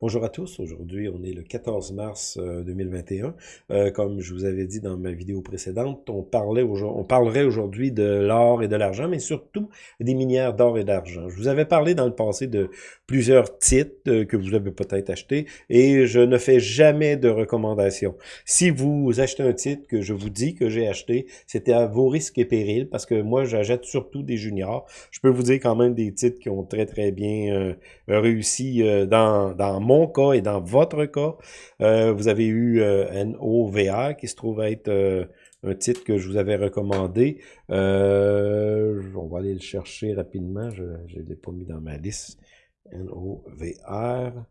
Bonjour à tous, aujourd'hui on est le 14 mars 2021. Euh, comme je vous avais dit dans ma vidéo précédente, on, parlait on parlerait aujourd'hui de l'or et de l'argent, mais surtout des minières d'or et d'argent. Je vous avais parlé dans le passé de plusieurs titres euh, que vous avez peut-être achetés et je ne fais jamais de recommandations. Si vous achetez un titre que je vous dis que j'ai acheté, c'était à vos risques et périls parce que moi j'achète surtout des juniors. Je peux vous dire quand même des titres qui ont très très bien euh, réussi dans, dans mon cas et dans votre cas, euh, vous avez eu euh, NOVA qui se trouve être euh, un titre que je vous avais recommandé. on va aller le chercher rapidement. Je ne l'ai pas mis dans ma liste. NOVR.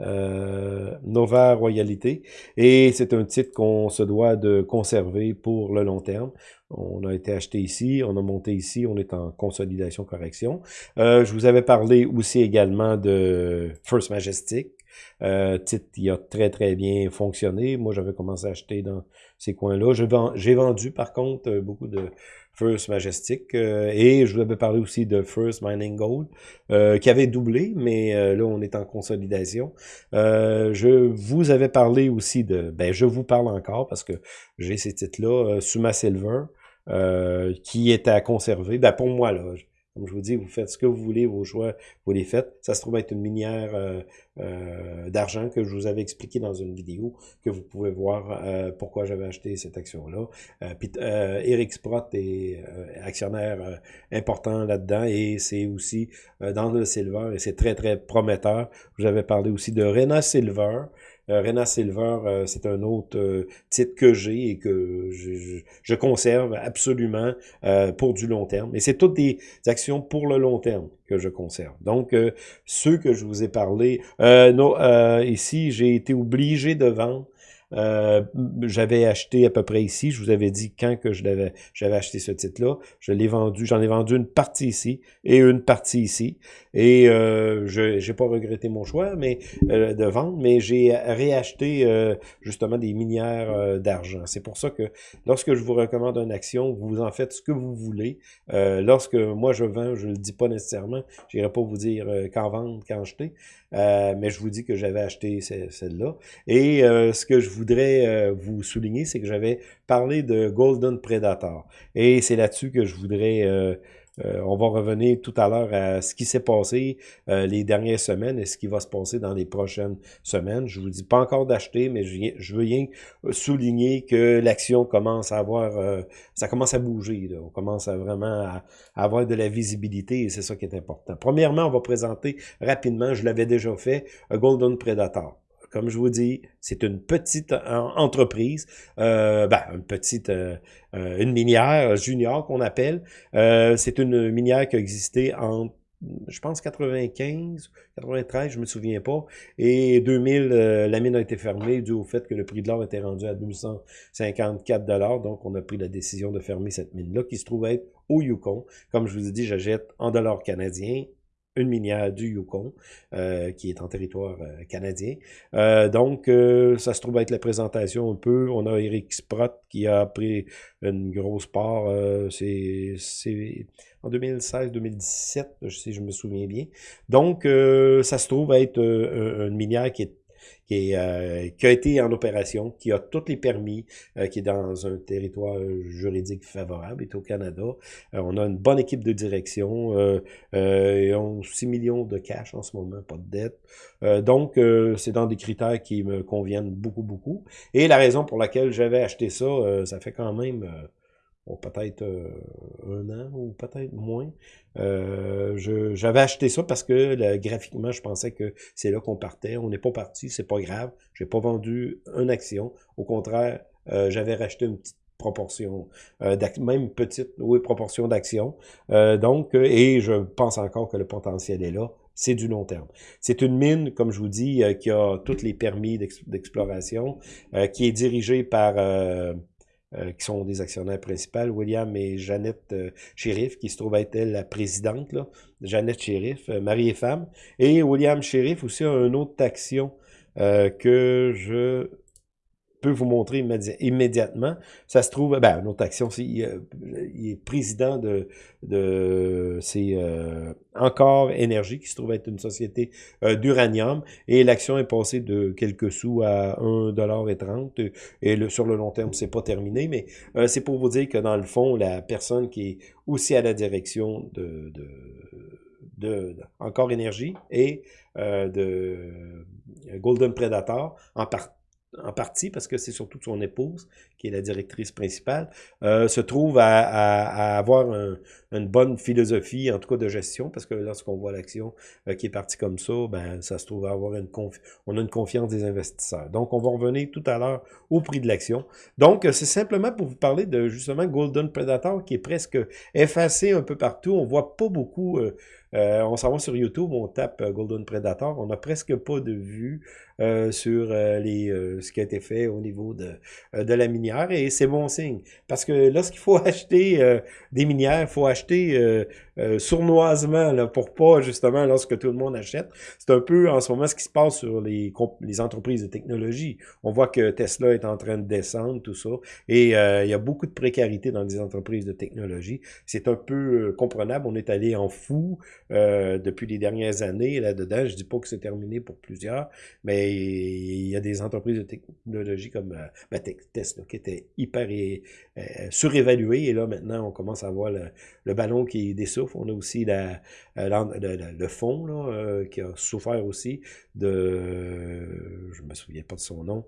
Euh, Nova Royalité. Et c'est un titre qu'on se doit de conserver pour le long terme. On a été acheté ici, on a monté ici, on est en consolidation correction. Euh, je vous avais parlé aussi également de First Majestic. Euh, titre qui a très très bien fonctionné. Moi, j'avais commencé à acheter dans ces coins-là. J'ai vendu par contre beaucoup de First Majestic euh, et je vous avais parlé aussi de First Mining Gold euh, qui avait doublé, mais là on est en consolidation. je vous avais parlé aussi de, ben je vous parle encore parce que j'ai ces titres-là, Suma Silver, qui est à conserver. Ben pour moi là, comme je vous dis, vous faites ce que vous voulez, vos choix, vous les faites. Ça se trouve être une minière euh, euh, d'argent que je vous avais expliqué dans une vidéo, que vous pouvez voir euh, pourquoi j'avais acheté cette action-là. puis Eric Sprott est actionnaire important là-dedans et c'est aussi dans le silver et c'est très, très prometteur. Je vous avais parlé aussi de Rena Silver, euh, Rena Silver, euh, c'est un autre euh, titre que j'ai et que je, je, conserve absolument pour du long terme. Et c'est toutes des actions pour le long terme que je conserve. Donc, ceux que je vous ai parlé, non, ici, j'ai été obligé de vendre euh, j'avais acheté à peu près ici. Je vous avais dit quand que j'avais acheté ce titre-là. Je l'ai vendu. J'en ai vendu une partie ici et une partie ici. Et euh, je n'ai pas regretté mon choix mais euh, de vendre, mais j'ai réacheté justement des minières d'argent. C'est pour ça que lorsque je vous recommande une action, vous en faites ce que vous voulez. lorsque moi je vends, je ne le dis pas nécessairement. Je n'irai pas vous dire quand vendre, quand acheter. mais je vous dis que j'avais acheté celle-là. Et ce que je voudrais euh, vous souligner, c'est que j'avais parlé de Golden Predator. Et c'est là-dessus que je voudrais... Euh, euh, on va revenir tout à l'heure à ce qui s'est passé les dernières semaines et ce qui va se passer dans les prochaines semaines. Je vous dis pas encore d'acheter, mais je, veux rien souligner que l'action commence à avoir, ça commence à bouger. On commence à vraiment à, avoir de la visibilité et c'est ça qui est important. Premièrement, on va présenter rapidement, je l'avais déjà fait, Golden Predator. Comme je vous dis, c'est une petite entreprise, euh, ben, euh, euh, une minière junior qu'on appelle. c'est une minière qui a existé en je pense 95, 93, je me souviens pas. Et 2000, la mine a été fermée dû au fait que le prix de l'or était rendu à 254 dollars. Donc, on a pris la décision de fermer cette mine-là qui se trouve être au Yukon. Comme je vous ai dit, j'achète en dollars canadiens une minière du Yukon, euh, qui est en territoire euh, canadien. Euh, donc, ça se trouve être la présentation un peu. On a Eric Sprott qui a pris une grosse part. c'est en 2016-2017, si je me souviens bien. Donc, ça se trouve être une minière qui est qui, euh, qui, a été en opération, qui a tous les permis, euh, qui est dans un territoire juridique favorable, est au Canada. Euh, on a une bonne équipe de direction. ils ont 6 millions de cash en ce moment, pas de dette. donc, c'est dans des critères qui me conviennent beaucoup, beaucoup. Et la raison pour laquelle j'avais acheté ça, ça fait quand même peut-être euh, un an ou peut-être moins. Euh, j'avais acheté ça parce que graphiquement, je pensais que c'est là qu'on partait. On n'est pas parti, c'est pas grave. J'ai pas vendu une action. Au contraire, euh, j'avais racheté une petite proportion, même petite, oui, proportion d'actions. donc, et je pense encore que le potentiel est là c'est du long terme. C'est une mine, comme je vous dis, qui a tous les permis d'exploration, qui est dirigée par euh, qui sont des actionnaires principaux, William et Jeannette euh, Sheriff, qui se trouve être elle la présidente, là, Jeannette Sheriff, euh, mari et femme, et William Sheriff aussi a une autre action que je vous montrer immédiatement. Ça se trouve, ben, une autre action, c'est, il, est président de, de c'est euh, Encore Énergie, qui se trouve être une société euh, d'uranium, et l'action est passée de quelques sous à 1,30$, et le, sur le long terme, c'est pas terminé, mais euh, c'est pour vous dire que dans le fond, la personne qui est aussi à la direction de, de, de, Encore Énergie et de Golden Predator, en partie en partie parce que c'est surtout son épouse, qui est la directrice principale, euh, se trouve à, avoir une bonne philosophie, en tout cas de gestion, parce que lorsqu'on voit l'action euh, qui est partie comme ça, ben ça se trouve à avoir une on a une confiance des investisseurs. Donc, on va revenir tout à l'heure au prix de l'action. Donc, c'est simplement pour vous parler de justement Golden Predator qui est presque effacé un peu partout. On voit pas beaucoup... Euh, on s'en va sur YouTube, on tape Golden Predator, on n'a presque pas de vues euh, sur euh, les, euh, ce qui a été fait au niveau de, de la minière et c'est bon signe. Parce que lorsqu'il faut acheter des minières, il faut acheter sournoisement là, pour pas justement lorsque tout le monde achète. C'est un peu en ce moment ce qui se passe sur les, les entreprises de technologie. On voit que Tesla est en train de descendre, tout ça, et il y a beaucoup de précarité dans les entreprises de technologie. C'est un peu comprenable. On est allé en fou depuis les dernières années là-dedans. Je dis pas que c'est terminé pour plusieurs, mais il y a des entreprises de technologie comme euh, ben, Tesla qui étaient hyper euh, surévaluées. Et là, maintenant, on commence à voir le, ballon qui On a aussi euh, le, fond là, qui a souffert aussi de... Je me souviens pas de son nom.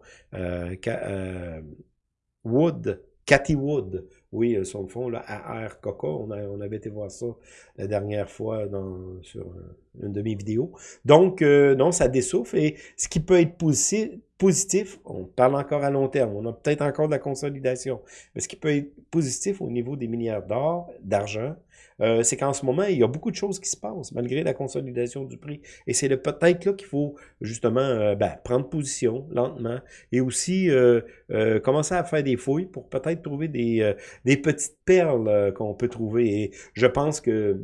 Wood, Cathy Wood, oui, son fond, là, AR Coca, on, avait été voir ça la dernière fois dans, sur une de mes vidéos. Donc, euh, non, ça dessouffle. Et ce qui peut être positif, positif, on parle encore à long terme, on a peut-être encore de la consolidation, mais ce qui peut être positif au niveau des minières d'or, d'argent, euh, c'est qu'en ce moment, il y a beaucoup de choses qui se passent, malgré la consolidation du prix. Et c'est peut-être là qu'il faut justement euh, ben, prendre position lentement et aussi euh, commencer à faire des fouilles pour peut-être trouver des, petites perles qu'on peut trouver. Et je pense que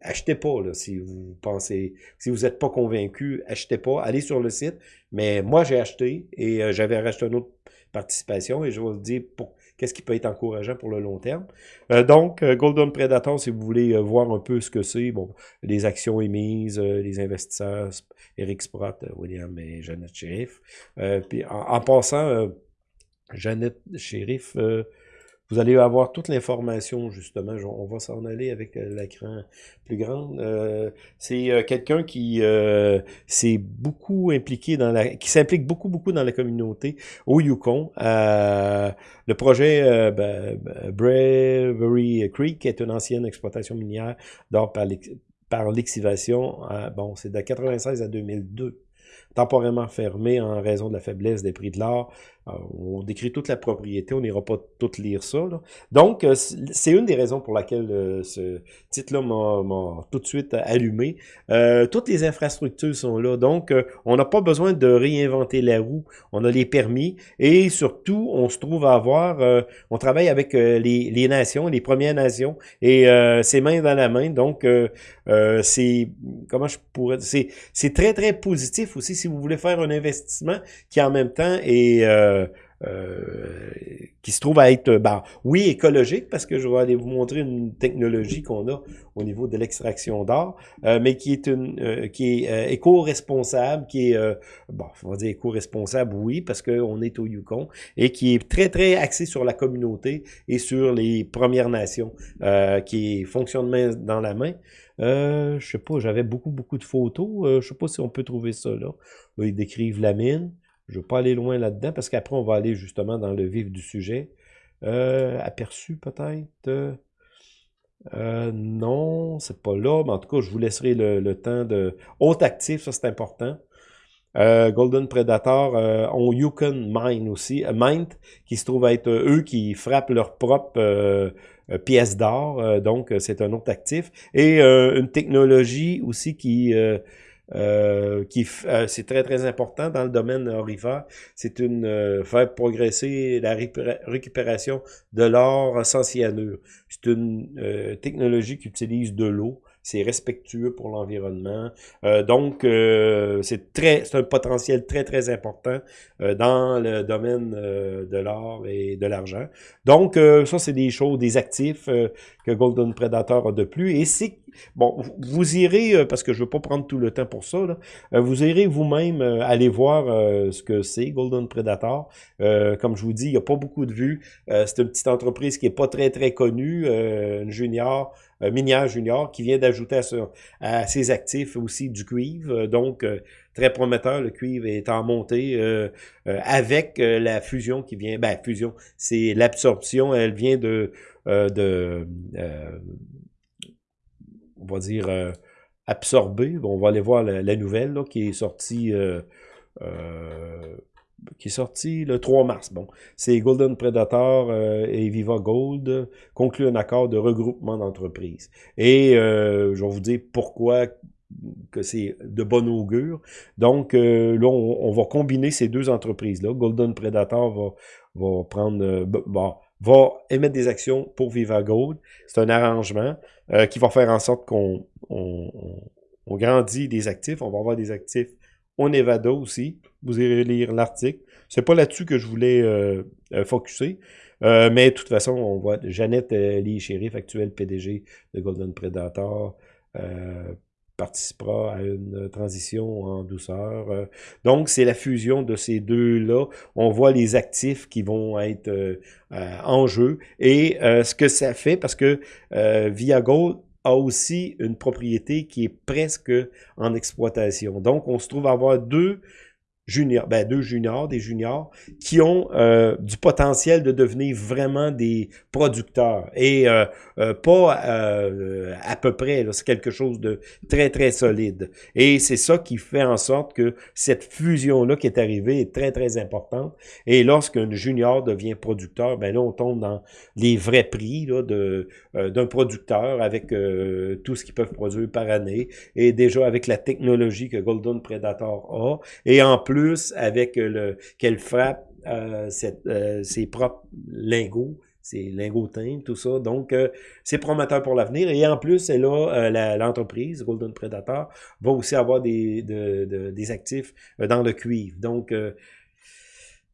achetez pas là, si vous pensez, si vous n'êtes pas convaincu, achetez pas, allez sur le site. Mais moi, j'ai acheté et j'avais racheté une autre participation et je vais vous dire pour qu'est-ce qui peut être encourageant pour le long terme. Euh, donc, euh, Golden Predator, si vous voulez euh, voir un peu ce que c'est, bon, les actions émises, les investisseurs, Eric Sprott, William et Jeannette Sheriff. puis en, passant, Jeannette Sheriff, vous allez avoir toute l'information, justement. On va s'en aller avec l'écran plus grand. c'est quelqu'un qui s'est beaucoup impliqué dans la... qui s'implique beaucoup, beaucoup dans la communauté au Yukon. le projet ben, ben, Bravery Creek est une ancienne exploitation minière d'or par l'excavation. bon, c'est de 96 à 2002 temporairement fermé en raison de la faiblesse des prix de l'or. Euh, on décrit toute la propriété, on n'ira pas tout lire ça. Donc, euh, c'est une des raisons pour laquelle euh, ce titre-là m'a tout de suite allumé. toutes les infrastructures sont là, donc on n'a pas besoin de réinventer la roue. On a les permis et surtout, on se trouve à avoir, on travaille avec les, les, nations, les Premières Nations, et c'est main dans la main. Donc, c'est, comment je pourrais, c'est très, très positif aussi si vous voulez faire un investissement qui en même temps est... Euh, qui se trouve à être, ben, oui, écologique, parce que je vais aller vous montrer une technologie qu'on a au niveau de l'extraction d'or, euh, mais qui est une euh, qui est éco-responsable, qui est, bon, on va dire éco-responsable, oui, parce qu'on est au Yukon, et qui est très, très axé sur la communauté et sur les Premières Nations, qui fonctionne main dans la main. Euh, je sais pas, j'avais beaucoup, beaucoup de photos. je sais pas si on peut trouver ça. Là, ils décrivent la mine. Je ne veux pas aller loin là-dedans parce qu'après, on va aller justement dans le vif du sujet. Euh, aperçu peut-être? Euh, non, c'est pas là, mais en tout cas, je vous laisserai le, temps de... Haut actif, ça c'est important. Euh, Golden Predator euh, ont Yukon Mine aussi, Mind, qui se trouve être eux qui frappent leur propre pièce d'or, donc c'est un autre actif. Et une technologie aussi qui euh, qui euh, c'est très très important dans le domaine aurifère. C'est une euh, faire progresser la récupération de l'or sans cyanure. C'est une technologie qui utilise de l'eau c'est respectueux pour l'environnement. Euh, donc, euh, c'est très, c'est un potentiel très, très important euh, dans le domaine de l'or et de l'argent. Donc, ça, c'est des choses, des actifs que Golden Predator a de plus. Et c'est, bon, vous irez, parce que je veux pas prendre tout le temps pour ça, vous irez vous-même aller voir ce que c'est, Golden Predator. comme je vous dis, il n'y a pas beaucoup de vues. c'est une petite entreprise qui est pas très, très connue, une junior, minière junior qui vient d'ajouter à, ses actifs aussi du cuivre. Euh, donc, euh, très prometteur, le cuivre est en montée avec la fusion qui vient, ben fusion, c'est l'absorption, elle vient de, de on va dire, absorber. On va aller voir la, nouvelle qui est sortie qui est sorti le 3 mars. Bon, c'est Golden Predator euh, et Viva Gold concluent un accord de regroupement d'entreprises. Et euh, je vais vous dire pourquoi que c'est de bon augure. Donc euh, là, on, va combiner ces deux entreprises-là. Golden Predator va, va prendre... bon, va émettre des actions pour Viva Gold. C'est un arrangement qui va faire en sorte qu'on on, on grandit des actifs. On va avoir des actifs au Nevada aussi. Vous irez lire l'article. C'est pas là-dessus que je voulais euh, euh focuser. Euh, mais de toute façon, on voit Jeannette Lee Sheriff, actuelle PDG de Golden Predator, participera à une transition en douceur. donc, c'est la fusion de ces deux-là. On voit les actifs qui vont être en jeu et ce que ça fait, parce que Via Gold a aussi une propriété qui est presque en exploitation. Donc, on se trouve avoir deux juniors, ben deux juniors, des juniors, qui ont euh, du potentiel de devenir vraiment des producteurs. Et euh, euh, pas à peu près, c'est quelque chose de très, très solide. Et c'est ça qui fait en sorte que cette fusion-là qui est arrivée est très, très importante. Et lorsqu'un junior devient producteur, ben là, on tombe dans les vrais prix de d'un producteur avec tout ce qu'ils peuvent produire par année. Et déjà avec la technologie que Golden Predator a. Et en plus, avec le qu'elle frappe euh, euh, ses propres lingots, ses lingotins, tout ça. Donc, euh, c'est prometteur pour l'avenir. Et en plus, elle a l'entreprise, Golden Predator, va aussi avoir des, des actifs dans le cuivre. Donc,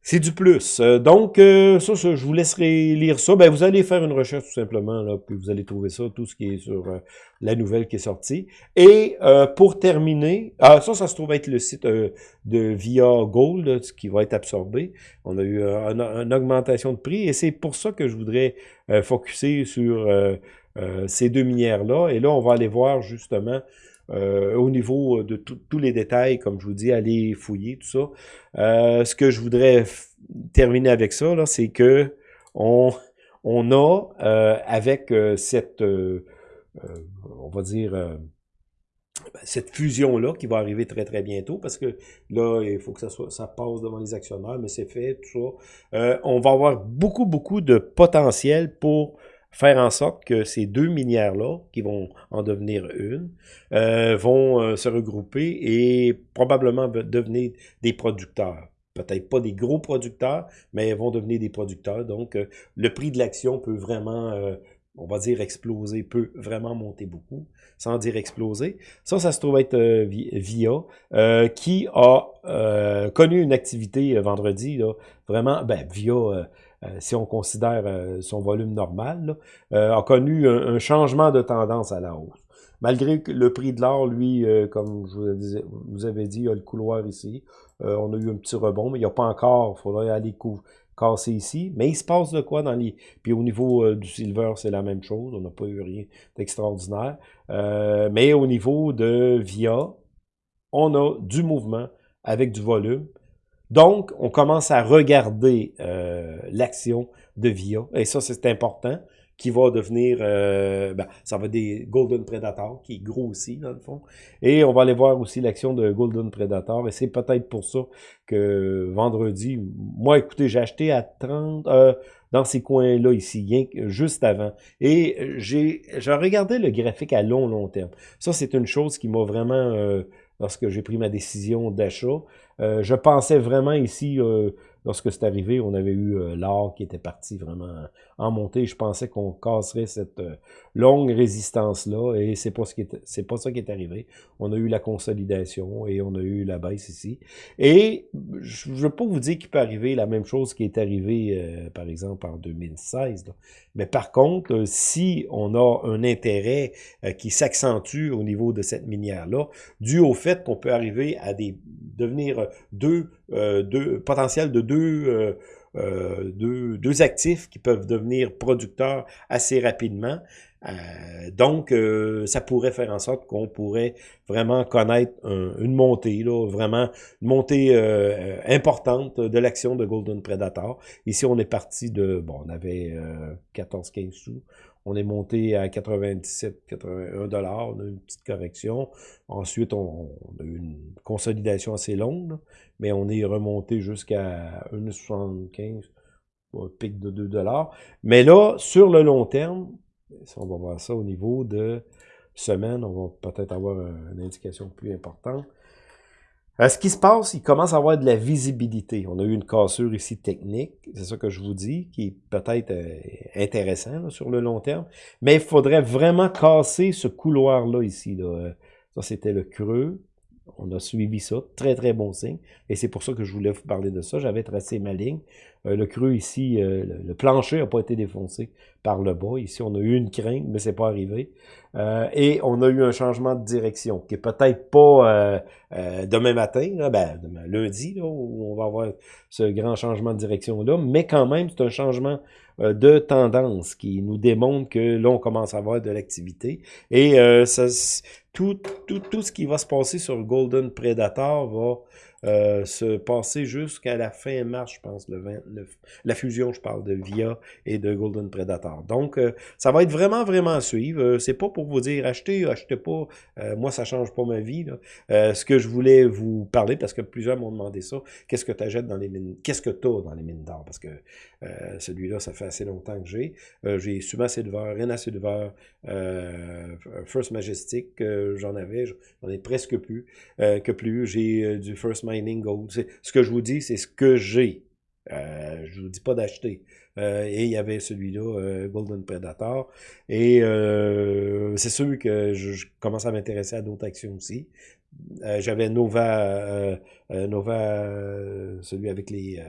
c'est du plus. Euh, donc, euh, ça, je vous laisserai lire ça. Ben, vous allez faire une recherche tout simplement, là, puis vous allez trouver ça, tout ce qui est sur euh, la nouvelle qui est sortie. Et pour terminer, ah, ça, ça se trouve être le site de Via Gold, ce qui va être absorbé. On a eu une augmentation de prix et c'est pour ça que je voudrais focuser sur ces deux minières-là. Et là, on va aller voir justement euh, au niveau de tous les détails, comme je vous dis, aller fouiller tout ça. Euh, ce que je voudrais terminer avec ça, c'est que on, on a euh, avec cette, on va dire, cette fusion-là qui va arriver très très bientôt parce que là, il faut que ça soit ça passe devant les actionnaires, mais c'est fait, tout ça. on va avoir beaucoup, beaucoup de potentiel pour faire en sorte que ces deux minières-là, qui vont en devenir une, euh, vont euh, se regrouper et probablement devenir des producteurs. Peut-être pas des gros producteurs, mais vont devenir des producteurs. Donc, euh, le prix de l'action peut vraiment, on va dire exploser, peut vraiment monter beaucoup, sans dire exploser. Ça, ça se trouve être VIA, qui a connu une activité vendredi, là, vraiment, ben, VIA euh, si on considère euh, son volume normal, euh, a connu un, changement de tendance à la hausse. Malgré que le prix de l'or, lui, comme je vous, avais dit, il y a le couloir ici. on a eu un petit rebond, mais il n'y a pas encore, il faudrait aller casser ici. Mais il se passe de quoi dans les... Puis au niveau du silver, c'est la même chose. On n'a pas eu rien d'extraordinaire. mais au niveau de VIA, on a du mouvement avec du volume. Donc, on commence à regarder euh, l'action de VIA, et ça, c'est important, qui va devenir, euh, ben, ça va des Golden Predator, qui grossit, dans le fond. Et on va aller voir aussi l'action de Golden Predator, et c'est peut-être pour ça que vendredi, moi, écoutez, j'ai acheté à 30, euh, dans ces coins-là ici, juste avant. Et j'ai regardé le graphique à long, long terme. Ça, c'est une chose qui m'a vraiment, lorsque j'ai pris ma décision d'achat, euh, je pensais vraiment ici, euh, lorsque c'est arrivé, on avait eu euh, l'or qui était parti vraiment en montée. Je pensais qu'on casserait cette euh, longue résistance-là, et c'est pas ce qui c'est pas ça qui est arrivé. On a eu la consolidation et on a eu la baisse ici. Et je ne veux pas vous dire qu'il peut arriver la même chose qui est arrivé, euh, par exemple, en 2016. Mais par contre, si on a un intérêt qui s'accentue au niveau de cette minière-là, dû au fait qu'on peut arriver à devenir deux, deux potentiels de deux euh, deux, deux, actifs qui peuvent devenir producteurs assez rapidement. Euh, donc, euh, ça pourrait faire en sorte qu'on pourrait vraiment connaître une montée, là, vraiment une montée importante de l'action de Golden Predator. Ici, on est parti de, bon, on avait 14-15 sous. On est monté à 97, 81 dollars, on a une petite correction. Ensuite, on, consolidation assez longue, mais on est remonté jusqu'à 1,75, un pic de 2 dollars. Mais là, sur le long terme, on va voir ça au niveau de semaine, on va peut-être avoir une indication plus importante. Euh, ce qui se passe, il commence à avoir de la visibilité. On a eu une cassure ici technique, c'est ça que je vous dis, qui est peut-être euh, intéressant sur le long terme. Mais il faudrait vraiment casser ce couloir-là ici. Là. Euh, ça, c'était le creux. On a suivi ça. Très, très bon signe. Et c'est pour ça que je voulais vous parler de ça. J'avais tracé ma ligne. le creux ici, le, plancher n'a pas été défoncé par le bas. Ici, on a eu une crainte, mais c'est pas arrivé. Euh, et on a eu un changement de direction, qui est peut-être pas euh, euh, demain matin, ben, demain, lundi, où on va avoir ce grand changement de direction-là, mais quand même, c'est un changement de tendance qui nous démontre que là, on commence à avoir de l'activité. Et ça, tout, tout, tout ce qui va se passer sur Golden Predator va euh, se passer jusqu'à la fin mars, je pense, le 29. La fusion, je parle de VIA et de Golden Predator. Donc, euh, ça va être vraiment, vraiment à suivre. Euh, c'est pas pour vous dire achetez, achetez pas. moi, ça change pas ma vie. ce que je voulais vous parler, parce que plusieurs m'ont demandé ça, qu'est-ce que tu achètes dans les mines, qu'est-ce que tu as dans les mines d'or? Parce que celui-là, ça fait assez longtemps que j'ai. j'ai Suma Silver, Rena Silver, First Majestic, j'en avais, j'en ai presque plus, que plus. J'ai du First Ce que je vous dis, c'est ce que j'ai. Euh, je vous dis pas d'acheter. Euh, et il y avait celui-là, euh, Golden Predator. Et euh, c'est sûr que je, commence à m'intéresser à d'autres actions aussi. J'avais Nova, Nova, celui avec les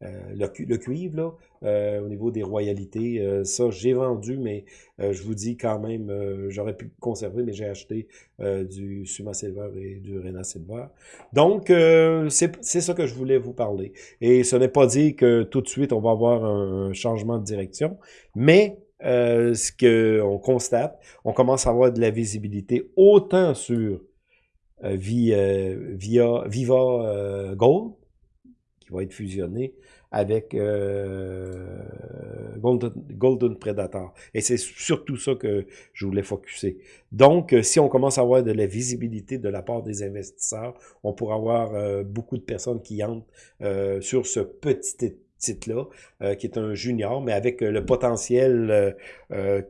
le, le, cuivre, là, euh, au niveau des royalités. Euh, ça, j'ai vendu, mais euh, je vous dis quand même, j'aurais pu conserver, mais j'ai acheté du Suma Silver et du Rena Silver. Donc, c'est ça que je voulais vous parler. Et ce n'est pas dit que tout de suite, on va avoir un, changement de direction, mais ce qu'on constate, on commence à avoir de la visibilité autant sur via Viva Gold, qui va être fusionné, avec euh, Golden, Predator. Et c'est surtout ça que je voulais focuser. Donc, euh, si on commence à avoir de la visibilité de la part des investisseurs, on pourra avoir euh, beaucoup de personnes qui entrent sur ce petit titre-là, qui est un junior, mais avec le potentiel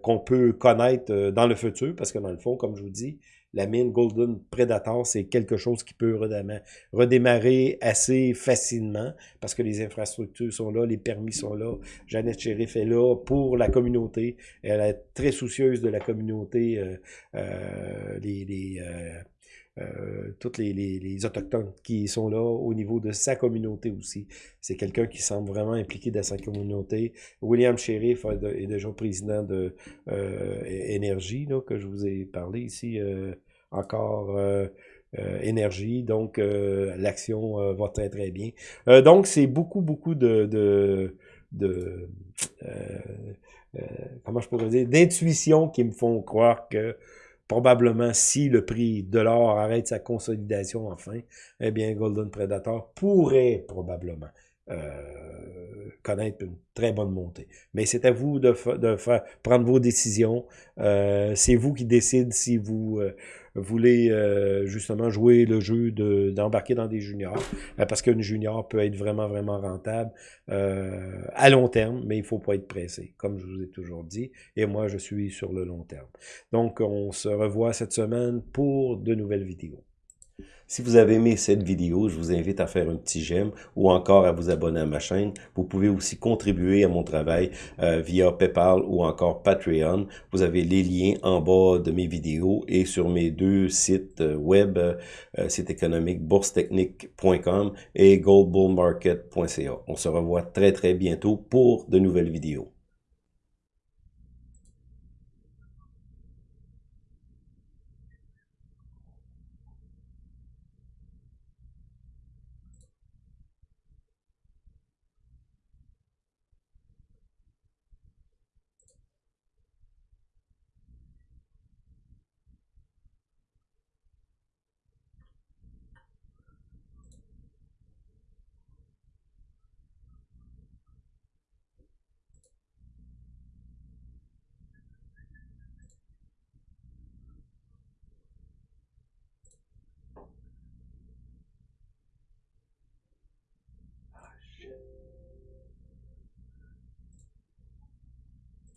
qu'on peut connaître dans le futur, parce que dans le fond, comme je vous dis, la mine Golden Predator, c'est quelque chose qui peut redémarrer, assez facilement parce que les infrastructures sont là, les permis sont là. Jeannette Sheriff est là pour la communauté. Elle est très soucieuse de la communauté, euh, euh, les, euh, toutes les, les, Autochtones qui sont là au niveau de sa communauté aussi. C'est quelqu'un qui semble vraiment impliqué dans sa communauté. William Sheriff est déjà président de Énergie, que je vous ai parlé ici euh, euh, énergie, donc euh, l'action va très très bien. donc c'est beaucoup beaucoup de, de, de comment je pourrais dire, d'intuition qui me font croire que probablement si le prix de l'or arrête sa consolidation enfin, eh bien Golden Predator pourrait probablement connaître une très bonne montée. Mais c'est à vous de, de faire prendre vos décisions. c'est vous qui décidez si vous voulez euh, justement jouer le jeu d'embarquer dans des juniors, euh, parce qu'une junior peut être vraiment, vraiment rentable euh, à long terme, mais il faut pas être pressé, comme je vous ai toujours dit, et moi, je suis sur le long terme. Donc, on se revoit cette semaine pour de nouvelles vidéos. Si vous avez aimé cette vidéo, je vous invite à faire un petit j'aime ou encore à vous abonner à ma chaîne. Vous pouvez aussi contribuer à mon travail euh, via PayPal ou encore Patreon. Vous avez les liens en bas de mes vidéos et sur mes deux sites euh, web, euh, site économique boursetechnique.com et goldbullmarket.ca. On se revoit très très bientôt pour de nouvelles vidéos.